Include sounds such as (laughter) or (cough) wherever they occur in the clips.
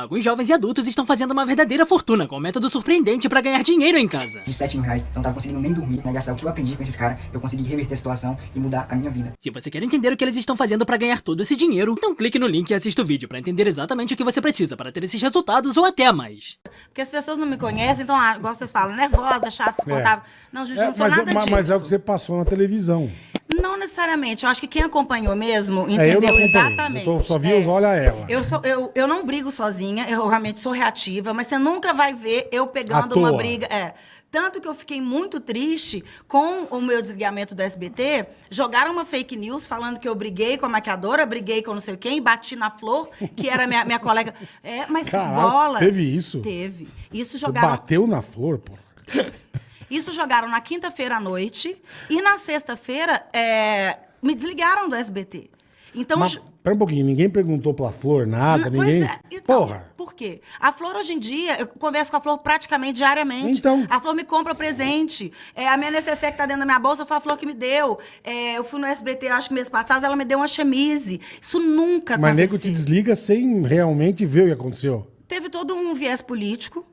Alguns jovens e adultos estão fazendo uma verdadeira fortuna com um método surpreendente pra ganhar dinheiro em casa. De 7 mil reais, eu não tava conseguindo nem dormir, né? Gastar o que eu aprendi com esses caras, eu consegui reverter a situação e mudar a minha vida. Se você quer entender o que eles estão fazendo pra ganhar todo esse dinheiro, então clique no link e assista o vídeo pra entender exatamente o que você precisa para ter esses resultados ou até mais. Porque as pessoas não me conhecem, então, ah, vocês falam, nervosa, chata, descontável. Não, gente, É, não sou mas, nada mas- disso. mas é o que você passou na televisão. Não necessariamente. Eu acho que quem acompanhou mesmo É, eu entendeu acompanhei. exatamente. Eu só vi É. os olha ela. Eu, sou, eu, eu não brigo sozinha, eu realmente sou reativa, mas você nunca vai ver eu pegando uma briga. É. Tanto que eu fiquei muito triste com o meu desligamento do SBT. Jogaram uma fake news falando que eu briguei com a maquiadora, briguei com não sei quem, bati na Flor, que era minha, minha colega. É, mas Caralho, bola. teve isso? Teve. Isso Você jogaram. bateu na flor, pô. Isso jogaram na quinta-feira à noite. E na sexta-feira, é, me desligaram do SBT. Então. Mas, pera um pouquinho, ninguém perguntou pra flor nada, Pois ninguém... é. Então, Porra. Por quê? A Flor, hoje em dia, eu converso com a Flor praticamente diariamente. Então. A Flor me compra presente. É, a minha necessaire que tá dentro da minha bolsa foi a Flor que me deu. É, eu fui no SBT, acho que mês passado, ela me deu uma chemise. Isso nunca Mas nego aconteceu. te desliga sem realmente ver o que aconteceu. Teve todo um viés político,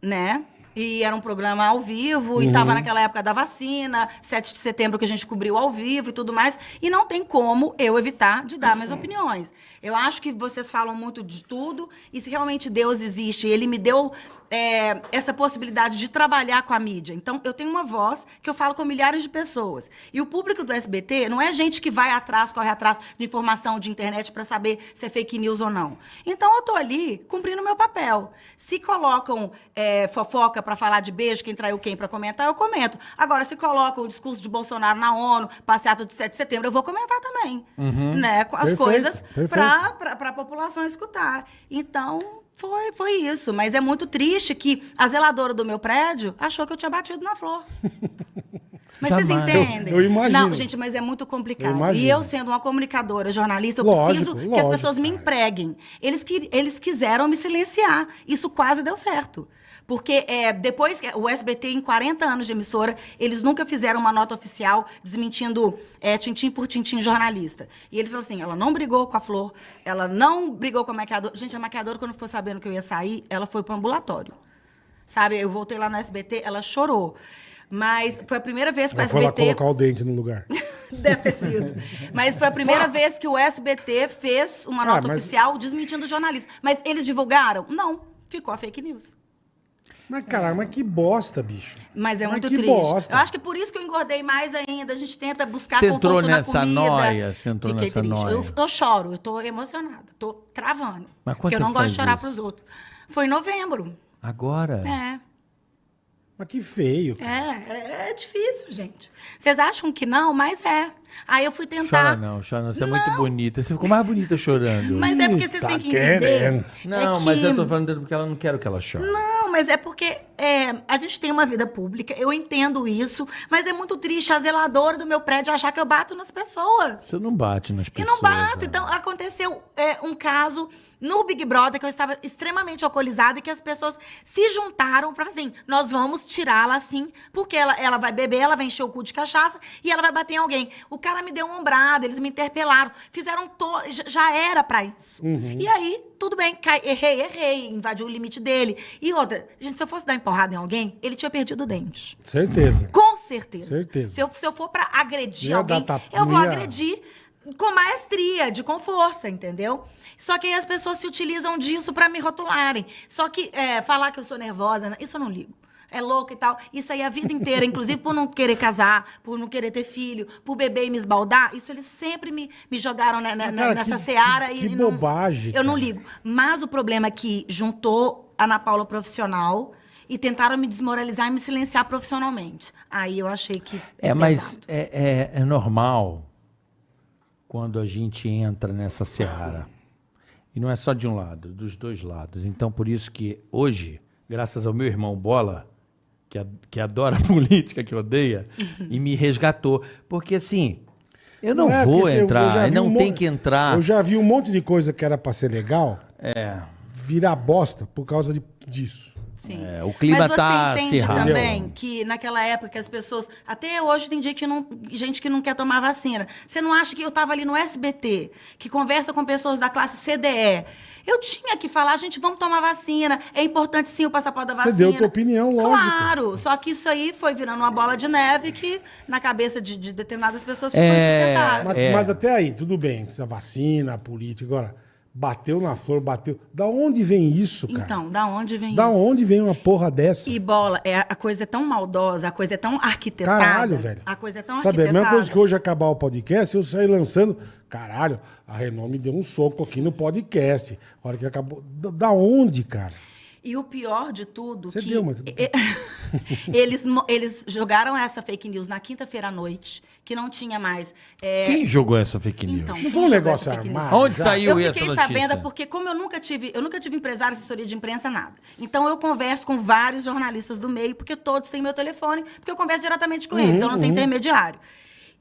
né? E era um programa ao vivo, e estava naquela época da vacina, 7 de setembro que a gente cobriu ao vivo e tudo mais. E não tem como eu evitar de dar minhas opiniões. Eu acho que vocês falam muito de tudo, e se realmente Deus existe, ele me deu é, essa possibilidade de trabalhar com a mídia. Então, eu tenho uma voz que eu falo com milhares de pessoas. E o público do SBT não é gente que vai atrás, corre atrás de informação de internet para saber se é fake news ou não. Então, eu tô ali cumprindo o meu papel. Se colocam é, fofoca para falar de beijo, quem traiu quem para comentar, eu comento. Agora, se colocam o discurso de Bolsonaro na ONU, passeata de 7 de setembro, eu vou comentar também. Né? Com as Perfeito, coisas para a população escutar. Então, foi, foi isso. Mas é muito triste que a zeladora do meu prédio achou que eu tinha batido na flor. (laughs) Mas vocês Jamais. entendem? Eu- eu imagino. Não, gente, mas é muito complicado. Eu e eu, sendo uma comunicadora, jornalista, eu Lógico, preciso que as lógico, pessoas me empreguem. Eles, que, eles quiseram me silenciar. Isso quase deu certo. Porque é, depois, que o SBT, em 40 anos de emissora, eles nunca fizeram uma nota oficial desmentindo é, tintim por tintim jornalista. E eles falaram assim: ela não brigou com a Flor, ela não brigou com a maquiadora. Gente, a maquiadora, quando ficou sabendo que eu ia sair, ela foi para o ambulatório. Sabe, eu voltei lá no SBT, ela chorou. Mas foi a primeira vez que Ela o foi lá SBT. colocar o dente no lugar. (laughs) Deve ter sido. Mas foi a primeira vez que o SBT fez uma Ah, nota mas- oficial desmentindo o jornalista. Mas eles divulgaram? Não. Ficou a fake news. Mas, caralho, mas que bosta, bicho. Mas é Mas muito que triste. bosta. Eu acho que por isso que eu engordei mais ainda. A gente tenta buscar Você conforto entrou na nessa comida. nóia, você entrou Fiquei nessa triste. nóia. Eu, eu choro, eu tô emocionada. Tô travando. Mas porque eu não gosto de chorar isso? pros outros. Foi em novembro. Agora? É. Mas que feio. cara. É, é, é difícil, gente. Vocês acham que não, mas é. Aí eu fui tentar. Chora não, chora não. Você é muito Não. bonita. Você ficou mais bonita chorando. Mas é porque vocês Tá têm que querendo. entender. Não, é mas que- eu tô falando porque ela não quero que ela chore. Não, mas é porque é, a gente tem uma vida pública, eu entendo isso, mas é muito triste a zeladora do meu prédio achar que eu bato nas pessoas. Você não bate nas pessoas. não bato. né? Então, aconteceu é, um caso no Big Brother que eu estava extremamente alcoolizada e que as pessoas se juntaram para assim, nós vamos tirá-la assim, porque ela, ela vai beber, ela vai encher o cu de cachaça e ela vai bater em alguém. O cara me deu uma ombrada, eles me interpelaram, fizeram to... já- era para isso. E aí, tudo bem, cai- errei, errei, invadiu o limite dele. E outra, gente, se eu fosse dar empurrada em alguém, ele tinha perdido o dente. Certeza. Com certeza. Certeza. Se eu, se eu for pra agredir Ia alguém, tapa- eu vou ia- agredir com maestria, de com força, entendeu? Só que aí as pessoas se utilizam disso pra me rotularem. Só que é, falar que eu sou nervosa, né, isso eu não ligo. É louco e tal. Isso aí a vida inteira, (laughs) inclusive por não querer casar, por não querer ter filho, por beber e me esbaldar, isso eles sempre me, me jogaram né, Mas, cara, nessa que- seara. que- e que não- bobagem, Eu não cara. ligo. Mas o problema é que juntou Ana Paula profissional e tentaram me desmoralizar e me silenciar profissionalmente. Aí eu achei que. É, mas pesado. é, é, é normal quando a gente entra nessa seara. E não é só de um lado, dos dois lados. Então, por isso que hoje, graças ao meu irmão Bola, que, a- que adora (laughs) política, que odeia, e me resgatou. Porque assim, eu não, é vou eu entrar, vi não um tem que entrar. Eu já vi um monte de coisa que era pra ser legal É. virar bosta por causa de, disso. Sim. É, o clima Mas você tá entende acirrado. também que naquela época que as pessoas. Até hoje tem dia que não, gente que não quer tomar vacina. Você não acha que eu estava ali no SBT, que conversa com pessoas da classe CDE? Eu tinha que falar, gente, vamos tomar vacina. É importante sim o passaporte da Você vacina. deu tua opinião, lógico. Claro. Só que isso aí foi virando uma bola de neve que na cabeça de, de determinadas pessoas ficou É, insustentável. Mas, É. mas até aí, tudo bem. A vacina, a política. Agora, bateu na flor, bateu. Da onde vem isso, cara? Então, da onde vem da isso? onde vem uma porra dessa? E bola, é, a coisa é tão maldosa, a coisa é tão arquitetada. Caralho, velho. A coisa é tão Sabe, a arquitetada. mesma coisa que hoje acabar o podcast, eu saí lançando. Caralho, a Renault me deu um soco aqui no podcast. A hora que acabou. Da, da onde, cara? E o pior de tudo Você que deu, mas- (laughs) eles, eles jogaram essa fake news na quinta-feira à noite, que não tinha mais. é, Quem jogou essa fake news? Então, Não foi um negócio essa fake news? armado? Onde saiu Eu essa fiquei notícia? sabendo porque, como eu nunca tive, eu nunca tive empresário, assessoria de imprensa, nada. Então eu converso com vários jornalistas do meio, porque todos têm meu telefone, porque eu converso diretamente com eles, eu não tenho intermediário.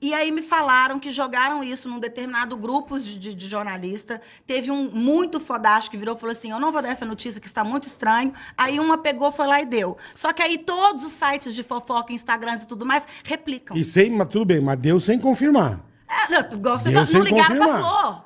E aí me falaram que jogaram isso num determinado grupo de, de, de jornalista. Teve um muito fodástico que virou e falou assim: Eu não vou dar essa notícia que está muito estranho. Aí uma pegou, foi lá e deu. Só que aí todos os sites de fofoca, Instagrams e tudo mais replicam. E sem, mas tudo bem, mas deu sem confirmar. É, não, igual você Deu fala, sem não ligaram pra confirmar. Flor.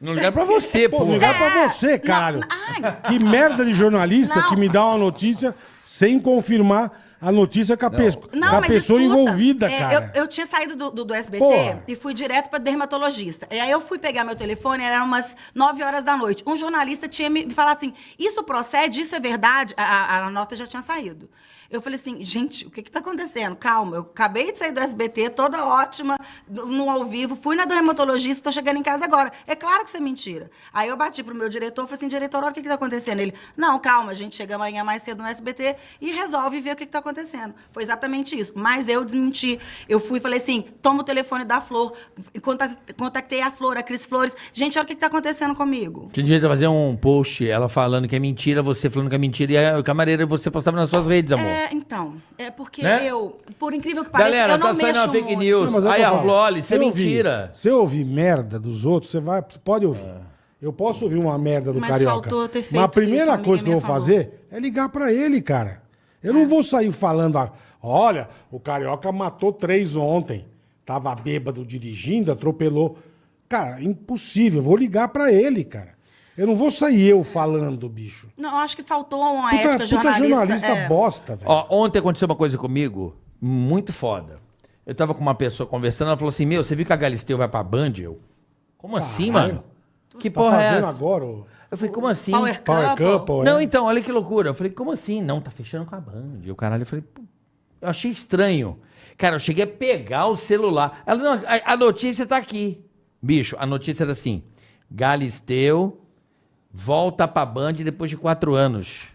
Não ligaram pra você, (laughs) Pô, pô. ligar pra É, você, caralho. não, ai. Que merda de jornalista Não. que me dá uma notícia sem confirmar a notícia com a, com Não, a mas pessoa escuta, envolvida, é, cara. Eu, eu tinha saído do, do, do SBT Porra. e fui direto para dermatologista. E aí eu fui pegar meu telefone, eram umas 9 horas da noite. Um jornalista tinha me me falado assim: isso procede, isso é verdade? A, a- a nota já tinha saído. Eu falei assim, gente, o que está acontecendo? Calma, eu acabei de sair do SBT, toda ótima, no ao vivo, fui na dermatologista, estou chegando em casa agora. É claro que isso é mentira. Aí eu bati pro meu diretor, falei assim, diretor, olha o que está acontecendo. Ele, não, calma, a gente chega amanhã mais cedo no SBT e resolve ver o que está acontecendo. Foi exatamente isso. Mas eu desmenti. Eu fui e falei assim, toma o telefone da Flor. Conta- Contactei a Flor, a Cris Flores. Gente, olha o que está acontecendo comigo. Tinha direito a fazer um post, ela falando que é mentira, você falando que é mentira, e a camareira você postava nas suas redes, amor. É, então, é porque Né? eu, por incrível que pareça, Galera, eu não tá saindo mexo uma fake news. Não, é Aí falo. Flor, isso Se é mentira. Se eu ouvir merda dos outros, você vai, pode ouvir. Eu posso ouvir uma merda do Mas Carioca. faltou ter Mas a feito primeira isso, coisa que eu vou falou. fazer é ligar pra ele, cara. Eu não vou sair falando, ah, olha, o Carioca matou três ontem. Tava bêbado dirigindo, atropelou. Cara, impossível. Eu vou ligar pra ele, cara. Eu não vou sair eu falando, bicho. Não, eu acho que faltou uma Puta, ética puta jornalista. jornalista é. bosta, velho. Ó, ontem aconteceu uma coisa comigo muito foda. Eu tava com uma pessoa conversando, ela falou assim: Meu, você viu que a Galisteu vai pra Band? Eu, como assim, Caralho. mano? Que tá porra é essa? agora? ô? Eu falei, como assim? Power Power Couple. Couple, Não, é? então, olha que loucura. Eu falei, como assim? Não, tá fechando com a Band. E o caralho, eu falei, pô, eu achei estranho. Cara, eu cheguei a pegar o celular. Ela, não, a, a notícia tá aqui. Bicho, a notícia era assim: Galisteu volta pra Band depois de quatro anos.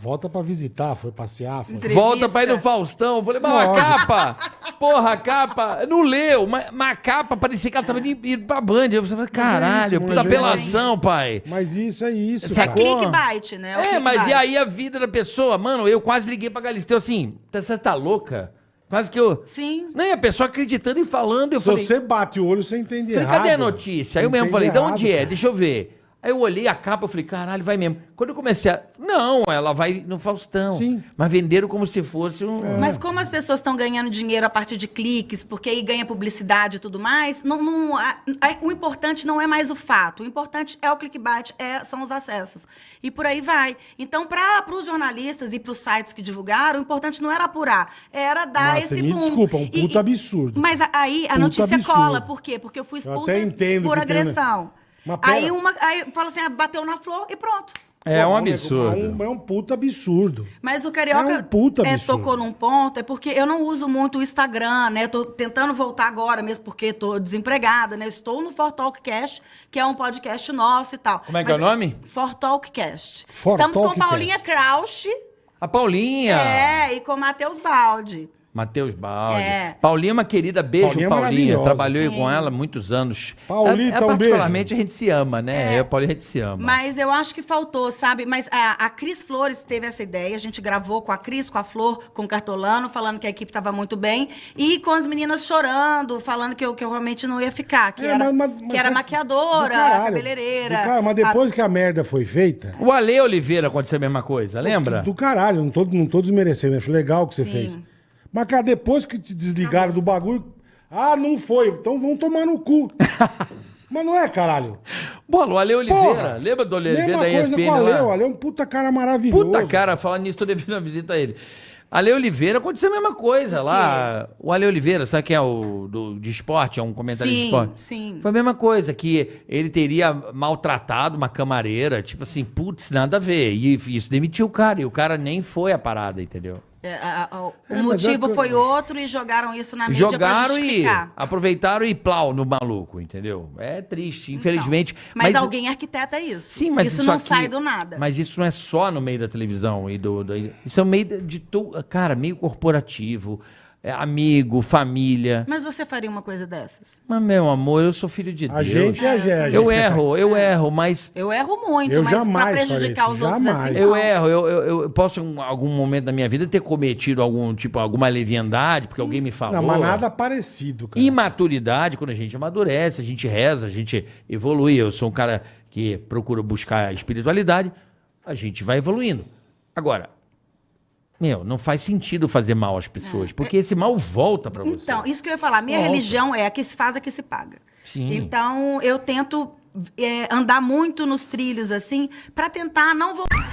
Volta pra visitar, foi passear. Foi... Entrevista. Volta pra ir no Faustão. Eu falei, mas a capa, porra, a capa, não leu, mas, mas a capa parecia que ela tava indo, indo pra Band. Eu falei, caralho, isso, puta mas é apelação, pai. Mas isso é isso, É cara. Sacou? clickbait, né? o É, mas e aí a vida da pessoa? Mano, eu quase liguei pra Galisteu assim, "Tá- você tá louca? Quase que eu... Sim. Não, e a pessoa acreditando e falando, eu Se falei, você bate o olho, você entende falei, errado. cadê a notícia? Aí eu mesmo falei, de onde errado, é? cara. Deixa eu ver. Aí eu olhei a capa, eu falei, caralho, vai mesmo. Quando eu comecei a... Não, ela vai no Faustão. Sim. Mas venderam como se fosse um... Mas como as pessoas estão ganhando dinheiro a partir de cliques, porque aí ganha publicidade e tudo mais, não, não- a- a- o importante não é mais o fato. O importante é o clickbait, é- são os acessos. E por aí vai. Então, para os jornalistas e para os sites que divulgaram, o importante não era apurar, era dar Nossa, esse me boom. desculpa, um E- puta e- absurdo. Mas aí a Puta notícia absurdo. cola. Por quê? Porque eu fui Eu expulsa entendo por que tem, né? Mas pera. Aí uma aí fala assim, ah, bateu na flor e pronto. É um absurdo. É um, é um puta absurdo. Mas o Carioca É um puta é, absurdo. tocou num ponto, é porque eu não uso muito o Instagram, né? Eu tô tentando voltar agora, mesmo porque tô desempregada, né? Estou no For Talkcast, que é um podcast nosso e tal. Como é que é o nome? For For Estamos com Talkcast. Paulinha Krausch A Paulinha. é, e com Matheus Baldi. Matheus Baldi. É. Paulinha é uma querida, beijo, Paulinha é Paulinha. Trabalhei Sim. com ela há muitos anos. Paulita, é, é, um particularmente a gente se ama, né? Eu e a Paulinha a gente se ama. Mas eu acho que faltou, sabe? Mas a, a Cris Flores teve essa ideia. A gente gravou com a Cris, com a Flor, com o Cartolano, falando que a equipe estava muito bem. E com as meninas chorando, falando que eu, que eu realmente não ia ficar. Que É, era, mas- mas- que era é maquiadora, do caralho. cabeleireira. Do cara- mas depois que a merda foi feita, O Ale Oliveira aconteceu a mesma coisa, lembra? do caralho, não tô, não tô desmerecendo, acho legal o que você Sim. fez. Mas, cara, depois que te desligaram do bagulho, ah, não foi, então vão tomar no cu. (laughs) Mas não é, caralho. Bola, o Ale Oliveira. Porra, Lembra do Ale Oliveira Mesma da coisa ESPN com o Ale, lá? o Ale é um puta cara maravilhoso. Puta cara, falando nisso, tô devendo uma visita a ele. Ale Oliveira aconteceu a mesma coisa lá. O Ale Oliveira, sabe quem é o do, de esporte? É um comentarista de Sim, esporte? sim. Foi a mesma coisa, que ele teria maltratado uma camareira, tipo assim, putz, nada a ver. E isso demitiu o cara, e o cara nem foi a parada, entendeu? É, a- a- o É, mas motivo é que- foi outro e jogaram isso na mídia pra Jogaram e justificar. aproveitaram e plau no maluco, entendeu? É triste, infelizmente. Então, Mas, alguém arquiteta isso. Sim, mas isso, isso, não aqui- sai do nada. Mas isso não é só no meio da televisão e do, do- isso é no meio de, tu, cara, meio corporativo, é amigo, família. Mas você faria uma coisa dessas? Mas meu amor, eu sou filho de A Deus. gente é a gente. Eu erro, eu erro, mas Eu erro muito, Eu mas pra jamais prejudicar faria os isso, outros jamais. assim. eu erro. Eu, eu, eu posso em algum momento da minha vida ter cometido algum tipo alguma leviandade porque alguém me falou. Não, mas nada parecido, cara. Imaturidade, quando a gente amadurece, a gente reza, a gente evolui. Eu sou um cara que procura buscar a espiritualidade, a gente vai evoluindo. Agora, meu, não faz sentido fazer mal às pessoas, porque esse mal volta pra você. Então, isso que eu ia falar. Minha Volta. religião é a que se faz, a que se paga. Sim. Então, eu tento é, andar muito nos trilhos, assim, pra tentar não voltar.